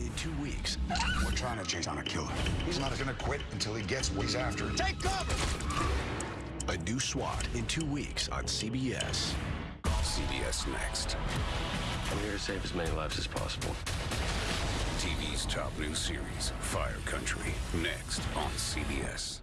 In two weeks. We're trying to chase down a killer. He's not going to quit until he gets what he's after. Take cover! A new SWAT in two weeks on CBS. CBS Next. I'm here to save as many lives as possible. TV's top new series, Fire Country. Next on CBS.